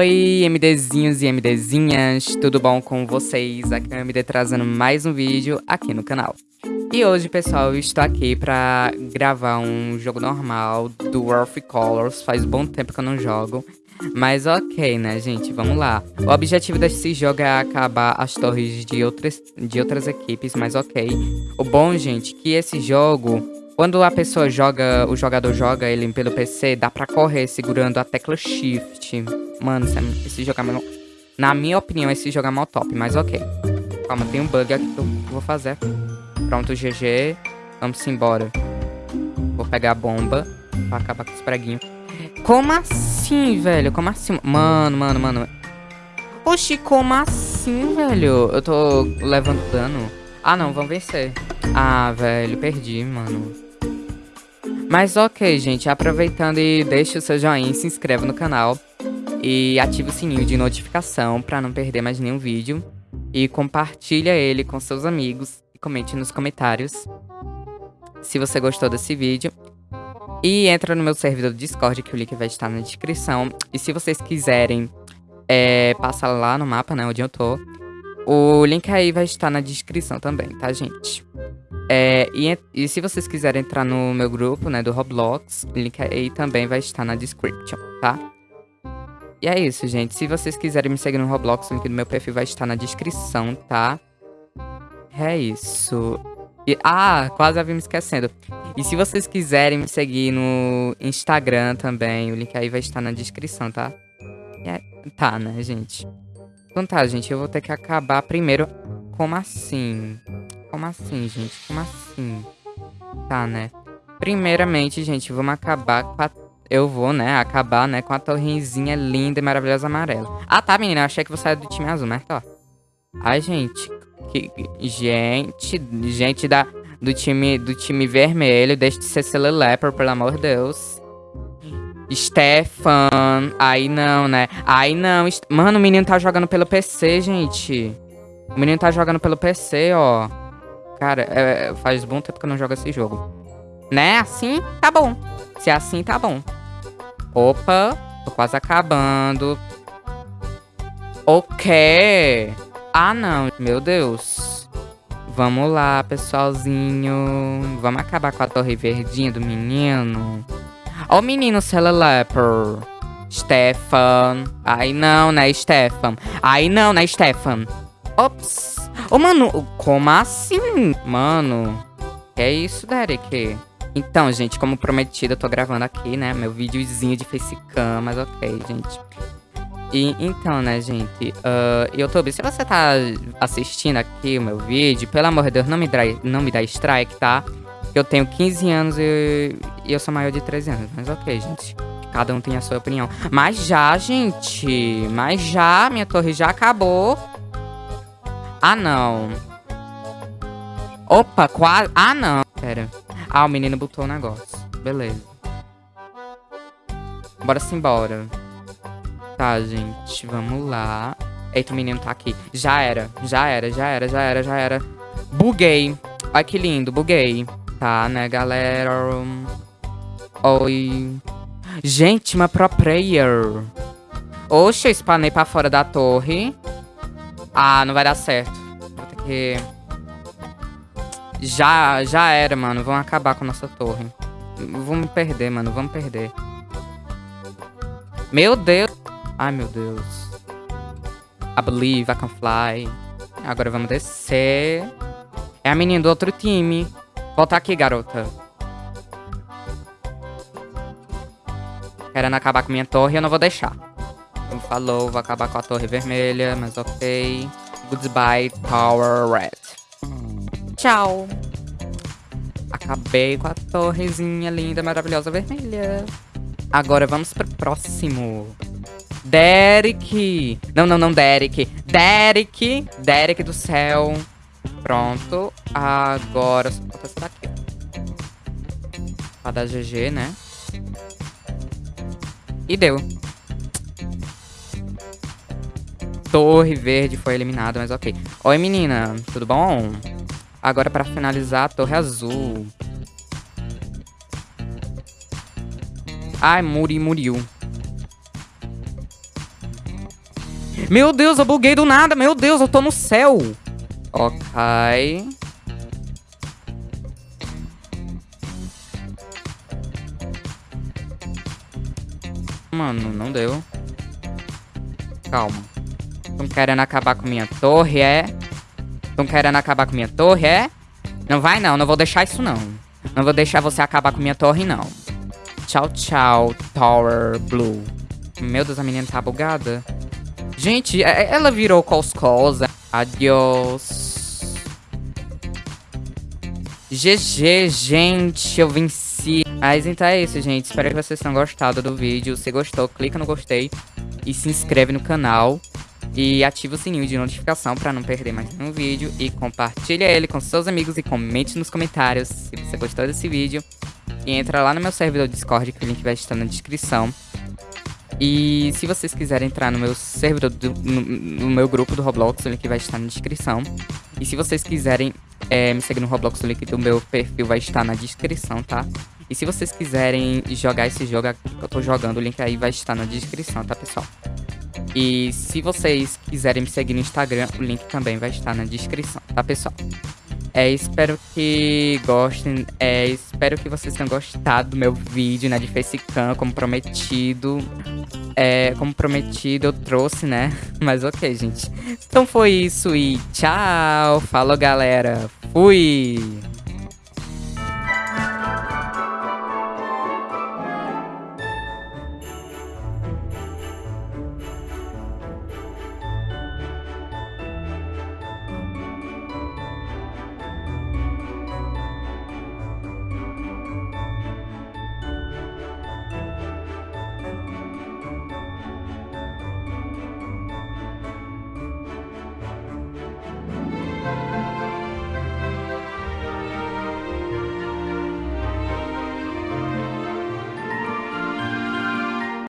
Oi, MDzinhos e MDzinhas, tudo bom com vocês? Aqui é o MD trazendo mais um vídeo aqui no canal. E hoje, pessoal, eu estou aqui pra gravar um jogo normal do of Colors. Faz bom tempo que eu não jogo. Mas ok, né, gente? Vamos lá. O objetivo desse jogo é acabar as torres de outras, de outras equipes, mas ok. O bom, gente, é que esse jogo quando a pessoa joga, o jogador joga ele pelo PC, dá pra correr segurando a tecla Shift. Mano, esse jogo é mal... Na minha opinião, esse jogo é mal top, mas ok. Calma, tem um bug aqui que eu vou fazer. Pronto, GG. Vamos embora. Vou pegar a bomba pra acabar com os preguinhos. Como assim, velho? Como assim? Mano, mano, mano. Oxi, como assim, velho? Eu tô levando dano. Ah, não, vamos vencer. Ah, velho, perdi, mano. Mas ok, gente, aproveitando e deixa o seu joinha, se inscreve no canal e ativa o sininho de notificação para não perder mais nenhum vídeo e compartilha ele com seus amigos e comente nos comentários se você gostou desse vídeo. E entra no meu servidor do Discord, que o link vai estar na descrição. E se vocês quiserem é, passar lá no mapa, né, onde eu tô, o link aí vai estar na descrição também, tá, gente? É, e, e, se vocês quiserem entrar no meu grupo, né, do Roblox, o link aí também vai estar na description, tá? E é isso, gente. Se vocês quiserem me seguir no Roblox, o link do meu perfil vai estar na descrição, tá? É isso. E, ah, quase havia me esquecendo. E se vocês quiserem me seguir no Instagram também, o link aí vai estar na descrição, tá? É, tá, né, gente? Então tá, gente, eu vou ter que acabar primeiro. Como assim? Como assim, gente? Como assim? Tá, né? Primeiramente, gente, vamos acabar com a... Eu vou, né, acabar, né, com a torrezinha linda e maravilhosa amarela. Ah, tá, menina, achei que você era do time azul, mas tá. Ai, gente. Que... Gente, gente da... do, time, do time vermelho, deixa de ser Celelepper, pelo amor de Deus. Stefan. Aí não, né? Aí não. Mano, o menino tá jogando pelo PC, gente. O menino tá jogando pelo PC, ó. Cara, é, faz bom tempo que eu não jogo esse jogo. Né? Assim, tá bom. Se é assim, tá bom. Opa, tô quase acabando. O quê? Ah, não. Meu Deus. Vamos lá, pessoalzinho. Vamos acabar com a torre verdinha do menino. Ó o menino Celeleper. Stefan. Aí não, né, Stefan? Aí não, né, Stefan? Ops. Ô, mano, como assim? Mano, que é isso, Derek? Então, gente, como prometido, eu tô gravando aqui, né, meu videozinho de facecam, mas ok, gente. E, então, né, gente, uh, YouTube, se você tá assistindo aqui o meu vídeo, pelo amor de Deus, não me dá, não me dá strike, tá? Eu tenho 15 anos e, e eu sou maior de 13 anos, mas ok, gente. Cada um tem a sua opinião. Mas já, gente, mas já, minha torre já acabou. Ah, não. Opa, quase... Ah, não. Pera. Ah, o menino botou o negócio. Beleza. Bora se embora. Tá, gente. Vamos lá. Eita, o menino tá aqui. Já era. Já era, já era, já era, já era. Buguei. Olha que lindo, buguei. Tá, né, galera? Oi. Gente, uma pro player. Oxe, eu spanei pra fora da torre. Ah, não vai dar certo. Vou ter que... Já, já era, mano. Vamos acabar com a nossa torre. Vamos perder, mano. Vamos perder. Meu Deus. Ai, meu Deus. I believe I can fly. Agora vamos descer. É a menina do outro time. Volta aqui, garota. Querendo acabar com minha torre, eu não vou deixar. Falou, vou acabar com a torre vermelha, mas ok. Goodbye, Tower Red. Tchau. Acabei com a torrezinha linda, maravilhosa, vermelha. Agora vamos pro próximo. Derek. Não, não, não, Derek. Derek. Derek do céu. Pronto. Agora... Só falta essa daqui. Pra dar GG, né? E deu. Torre verde foi eliminada, mas ok. Oi, menina. Tudo bom? Agora, pra finalizar, a torre azul. Ai, muri, muriu. Meu Deus, eu buguei do nada. Meu Deus, eu tô no céu. Ok. Mano, não deu. Calma. Estão querendo acabar com minha torre, é? Estão querendo acabar com minha torre, é? Não vai não, não vou deixar isso não. Não vou deixar você acabar com minha torre, não. Tchau, tchau, Tower Blue. Meu Deus, a menina tá bugada. Gente, é, é, ela virou coscosa. Adiós. GG, gente, eu venci. Mas então é isso, gente. Espero que vocês tenham gostado do vídeo. Se gostou, clica no gostei e se inscreve no canal. E ativa o sininho de notificação para não perder mais nenhum vídeo. E compartilha ele com seus amigos e comente nos comentários se você gostou desse vídeo. E entra lá no meu servidor Discord, que o link vai estar na descrição. E se vocês quiserem entrar no meu servidor, do, no, no, meu grupo do Roblox, o link vai estar na descrição. E se vocês quiserem é, me seguir no Roblox, o link do meu perfil vai estar na descrição, tá? E se vocês quiserem jogar esse jogo que eu tô jogando, o link aí vai estar na descrição, tá, pessoal? E se vocês quiserem me seguir no Instagram, o link também vai estar na descrição, tá, pessoal? É, espero que gostem, é, espero que vocês tenham gostado do meu vídeo, né, de Facecam, como prometido. É, como prometido, eu trouxe, né? Mas ok, gente. Então foi isso e tchau! Falou, galera! Fui!